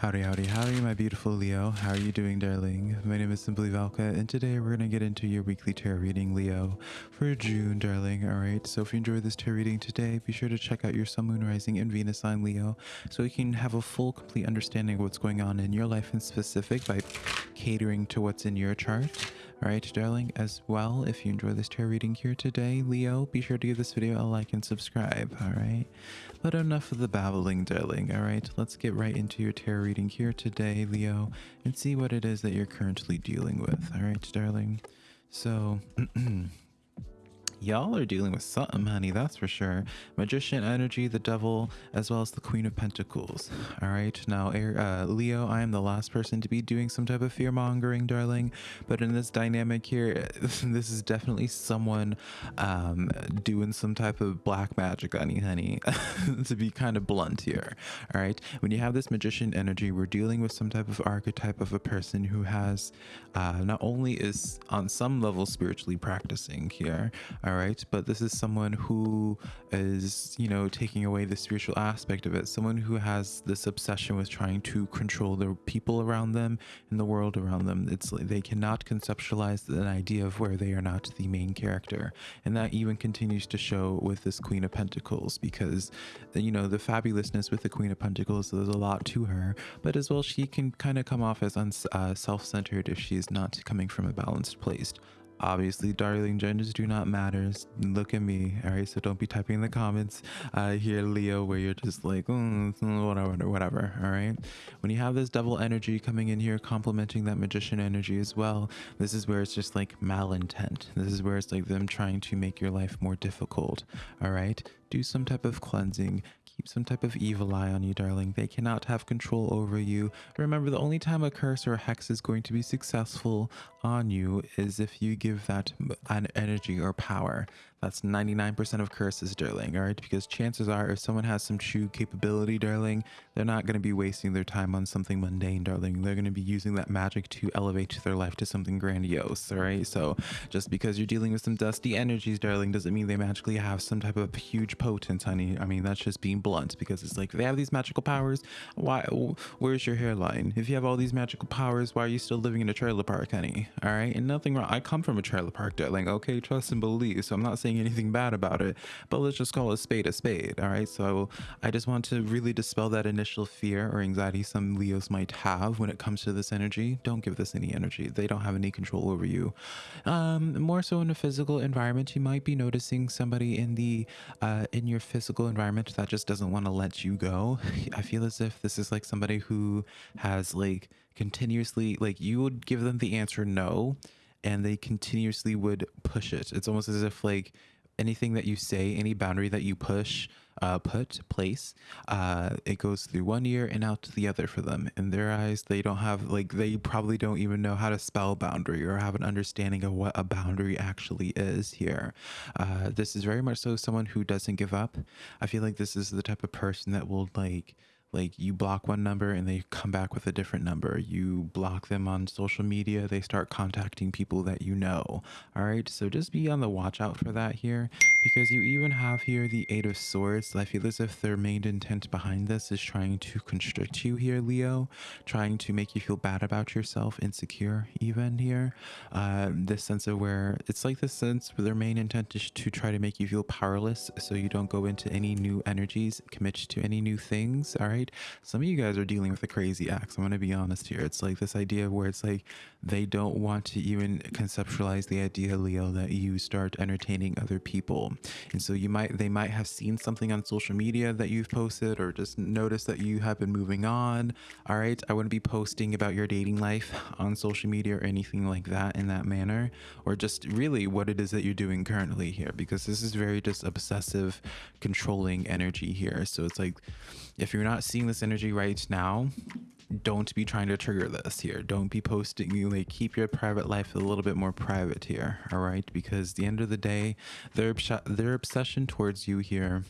Howdy, howdy, howdy, my beautiful Leo. How are you doing, darling? My name is Simply Valka, and today we're going to get into your weekly tarot reading, Leo, for June, darling. All right, so if you enjoyed this tarot reading today, be sure to check out your Sun, Moon, Rising, and Venus sign, Leo, so you can have a full, complete understanding of what's going on in your life in specific by catering to what's in your chart. All right, darling, as well, if you enjoy this tarot reading here today, Leo, be sure to give this video a like and subscribe, all right? But enough of the babbling, darling, all right? Let's get right into your tarot reading here today, Leo, and see what it is that you're currently dealing with, all right, darling? So, Y'all are dealing with something, honey, that's for sure. Magician energy, the devil, as well as the Queen of Pentacles. All right, now, uh, Leo, I am the last person to be doing some type of fear mongering, darling. But in this dynamic here, this is definitely someone um, doing some type of black magic, honey, honey, to be kind of blunt here. All right, when you have this magician energy, we're dealing with some type of archetype of a person who has uh, not only is on some level spiritually practicing here all right but this is someone who is you know taking away the spiritual aspect of it. Someone who has this obsession with trying to control the people around them and the world around them. It's like they cannot conceptualize an idea of where they are not the main character. And that even continues to show with this queen of pentacles because you know the fabulousness with the queen of pentacles there's a lot to her but as well she can kind of come off as uh, self-centered if she's not coming from a balanced place obviously darling genders do not matter. Look at me. All right so don't be typing in the comments. Uh here leo where you're just like mm, whatever whatever all right? When you have this devil energy coming in here complementing that magician energy as well this is where it's just like malintent. This is where it's like them trying to make your life more difficult all right? Do some type of cleansing keep some type of evil eye on you, darling. They cannot have control over you. Remember, the only time a curse or a hex is going to be successful on you is if you give that an energy or power. That's 99% of curses, darling, all right? Because chances are if someone has some true capability, darling, they're not going to be wasting their time on something mundane, darling. They're going to be using that magic to elevate their life to something grandiose, all right? So just because you're dealing with some dusty energies, darling, doesn't mean they magically have some type of huge potence, honey. I mean, that's just being blunt because it's like, they have these magical powers. Why? Where's your hairline? If you have all these magical powers, why are you still living in a trailer park, honey? All right? And nothing wrong. I come from a trailer park, darling, okay? Trust and believe. So I'm not saying saying anything bad about it, but let's just call a spade a spade. All right. So I just want to really dispel that initial fear or anxiety some Leos might have when it comes to this energy. Don't give this any energy. They don't have any control over you. Um, more so in a physical environment, you might be noticing somebody in the uh, in your physical environment that just doesn't want to let you go. I feel as if this is like somebody who has like continuously like you would give them the answer no and they continuously would push it. It's almost as if like anything that you say, any boundary that you push, uh, put, place, uh, it goes through one ear and out to the other for them. In their eyes, they don't have, like, they probably don't even know how to spell boundary or have an understanding of what a boundary actually is here. Uh, this is very much so someone who doesn't give up. I feel like this is the type of person that will, like, like you block one number and they come back with a different number. You block them on social media they start contacting people that you know. All right so just be on the watch out for that here because you even have here the eight of swords i feel as if their main intent behind this is trying to constrict you here leo trying to make you feel bad about yourself insecure even here uh, this sense of where it's like this sense where their main intent is to try to make you feel powerless so you don't go into any new energies commit to any new things all right? Some of you guys are dealing with a crazy axe. I'm going to be honest here. It's like this idea where it's like they don't want to even conceptualize the idea, Leo, that you start entertaining other people. And so you might, they might have seen something on social media that you've posted or just noticed that you have been moving on. All right. I wouldn't be posting about your dating life on social media or anything like that in that manner, or just really what it is that you're doing currently here, because this is very just obsessive, controlling energy here. So it's like, if you're not seeing this energy right now, don't be trying to trigger this here. Don't be posting, you like keep your private life a little bit more private here. All right. Because the end of the day, their, their obsession towards you here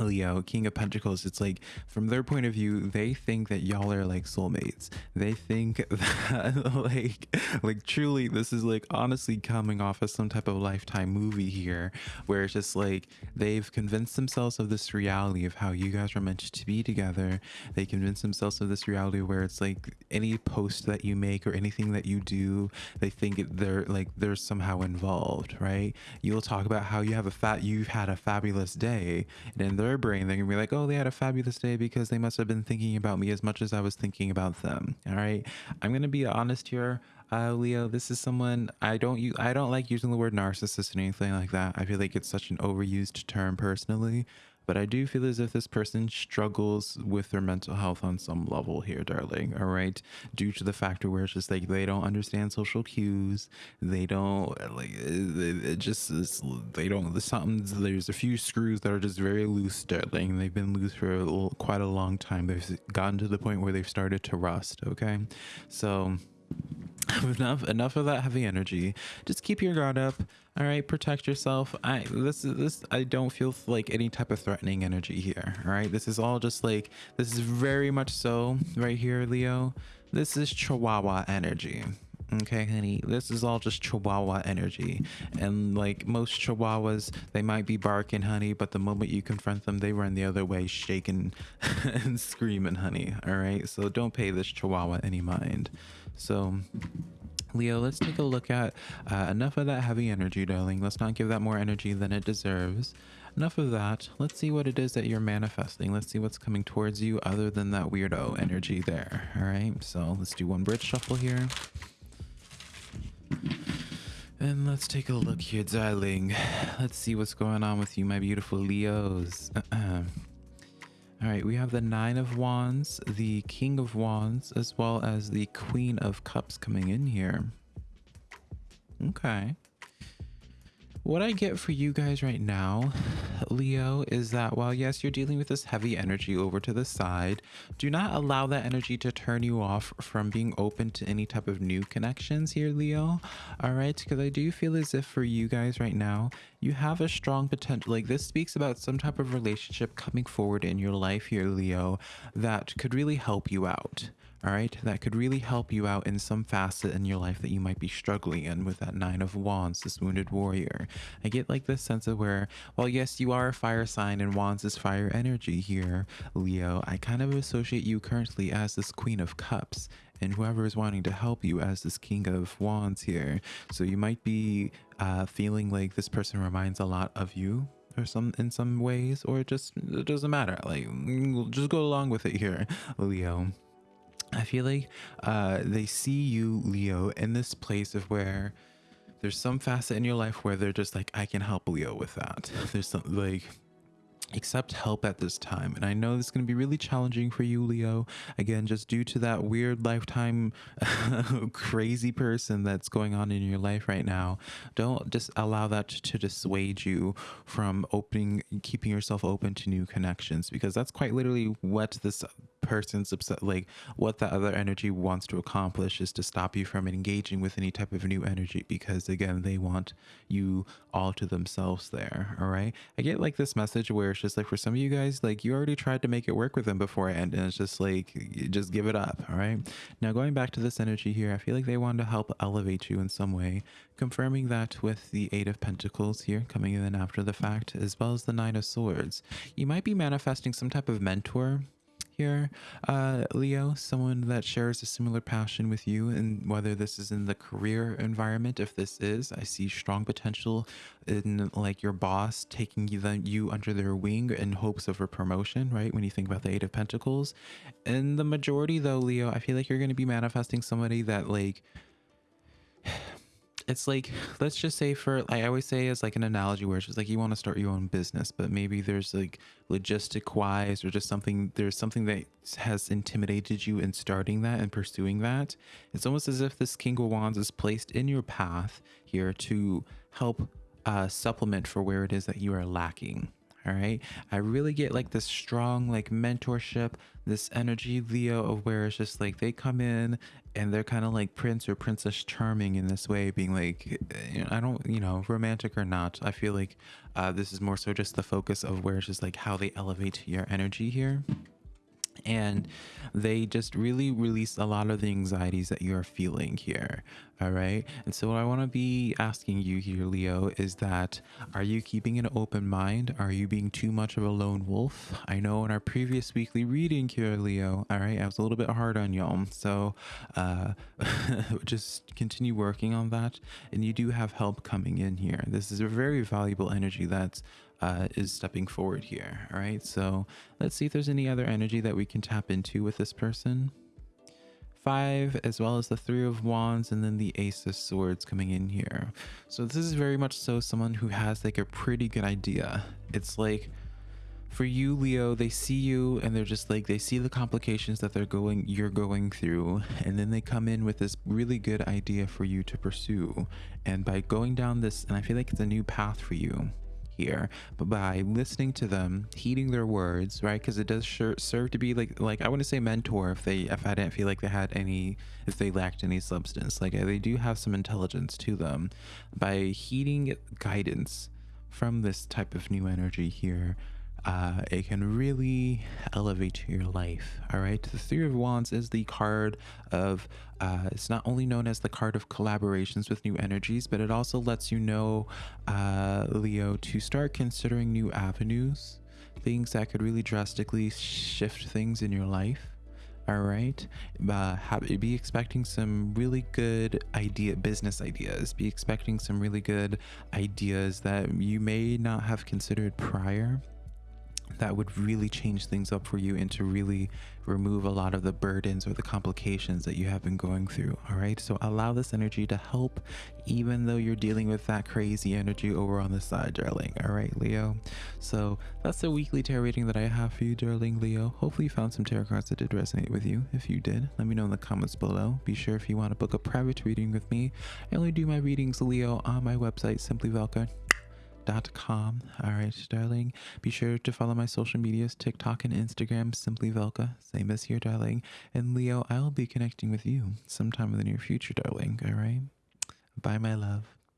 Leo, King of Pentacles, it's like from their point of view, they think that y'all are like soulmates. They think that like like truly this is like honestly coming off as some type of lifetime movie here where it's just like they've convinced themselves of this reality of how you guys are meant to be together. They convince themselves of this reality where it's like any post that you make or anything that you do, they think they're like they're somehow involved, right? You'll talk about how you have a fat you've had a fabulous day and in their brain they're gonna be like oh they had a fabulous day because they must have been thinking about me as much as i was thinking about them all right i'm gonna be honest here uh, Leo, this is someone I don't use. I don't like using the word narcissist or anything like that. I feel like it's such an overused term personally but I do feel as if this person struggles with their mental health on some level here, darling. All right, due to the factor where it's just like they don't understand social cues, they don't like uh, it just they don't. Something there's a few screws that are just very loose, darling. They've been loose for a little, quite a long time. They've gotten to the point where they've started to rust. Okay, so enough enough of that heavy energy. Just keep your guard up. All right protect yourself. I this is this i don't feel like any type of threatening energy here all right? This is all just like this is very much so right here leo. This is chihuahua energy okay honey this is all just chihuahua energy and like most chihuahuas they might be barking honey but the moment you confront them they run the other way shaking and screaming honey all right so don't pay this chihuahua any mind so Leo, let's take a look at uh, enough of that heavy energy, darling. Let's not give that more energy than it deserves. Enough of that. Let's see what it is that you're manifesting. Let's see what's coming towards you other than that weirdo energy there. All right, so let's do one bridge shuffle here. And let's take a look here, darling. Let's see what's going on with you, my beautiful Leos. All right, we have the Nine of Wands, the King of Wands, as well as the Queen of Cups coming in here. Okay. What I get for you guys right now, Leo, is that while yes, you're dealing with this heavy energy over to the side, do not allow that energy to turn you off from being open to any type of new connections here, Leo. All right, because I do feel as if for you guys right now, you have a strong potential. Like this speaks about some type of relationship coming forward in your life here, Leo, that could really help you out all right that could really help you out in some facet in your life that you might be struggling in with that nine of wands this wounded warrior. I get like this sense of where well yes you are a fire sign and wands is fire energy here leo. I kind of associate you currently as this queen of cups and whoever is wanting to help you as this king of wands here. So you might be uh, feeling like this person reminds a lot of you or some in some ways or it just it doesn't matter. Like just go along with it here leo I feel like uh, they see you, Leo, in this place of where there's some facet in your life where they're just like, I can help Leo with that. There's some like accept help at this time. And I know this is going to be really challenging for you, Leo. Again, just due to that weird lifetime crazy person that's going on in your life right now. Don't just allow that to dissuade you from opening, keeping yourself open to new connections because that's quite literally what this person's upset like what that other energy wants to accomplish is to stop you from engaging with any type of new energy because again they want you all to themselves there all right? I get like this message where it's just like for some of you guys like you already tried to make it work with them before and it's just like just give it up all right? Now going back to this energy here i feel like they want to help elevate you in some way. Confirming that with the eight of pentacles here coming in after the fact as well as the nine of swords. You might be manifesting some type of mentor here, uh, Leo, someone that shares a similar passion with you, and whether this is in the career environment, if this is, I see strong potential in like your boss taking you, the, you under their wing in hopes of a promotion, right? When you think about the Eight of Pentacles. In the majority, though, Leo, I feel like you're going to be manifesting somebody that like it's like let's just say for I always say as like an analogy where it's just like you want to start your own business, but maybe there's like logistic wise or just something there's something that has intimidated you in starting that and pursuing that. It's almost as if this King of Wands is placed in your path here to help uh, supplement for where it is that you are lacking. All right. I really get like this strong like mentorship, this energy, Leo, of where it's just like they come in and they're kind of like prince or princess charming in this way, being like, eh, I don't, you know, romantic or not. I feel like uh, this is more so just the focus of where it's just like how they elevate your energy here and they just really release a lot of the anxieties that you're feeling here all right? And so what i want to be asking you here leo is that are you keeping an open mind? Are you being too much of a lone wolf? I know in our previous weekly reading here leo all right i was a little bit hard on y'all so uh just continue working on that and you do have help coming in here. This is a very valuable energy that's uh, is stepping forward here. All right, so let's see if there's any other energy that we can tap into with this person. Five, as well as the Three of Wands, and then the Ace of Swords coming in here. So this is very much so someone who has like a pretty good idea. It's like for you leo they see you and they're just like they see the complications that they're going you're going through and then they come in with this really good idea for you to pursue and by going down this and i feel like it's a new path for you here but by listening to them heeding their words right? Because it does sure, serve to be like like i want to say mentor if they if i didn't feel like they had any if they lacked any substance. Like uh, they do have some intelligence to them. By heeding guidance from this type of new energy here uh, it can really elevate your life. All right. The Three of Wands is the card of, uh, it's not only known as the card of collaborations with new energies, but it also lets you know, uh, Leo, to start considering new avenues, things that could really drastically shift things in your life. All right. Uh, have, be expecting some really good idea, business ideas. Be expecting some really good ideas that you may not have considered prior that would really change things up for you and to really remove a lot of the burdens or the complications that you have been going through. All right. So allow this energy to help, even though you're dealing with that crazy energy over on the side, darling. All right, Leo. So that's the weekly tarot reading that I have for you, darling Leo. Hopefully, you found some tarot cards that did resonate with you. If you did, let me know in the comments below. Be sure if you want to book a private reading with me, I only do my readings, Leo, on my website, Simply Velka com. All right, darling. Be sure to follow my social medias TikTok and Instagram, Simply Velka, same as here, darling. And Leo, I'll be connecting with you sometime in the near future, darling. All right. Bye, my love.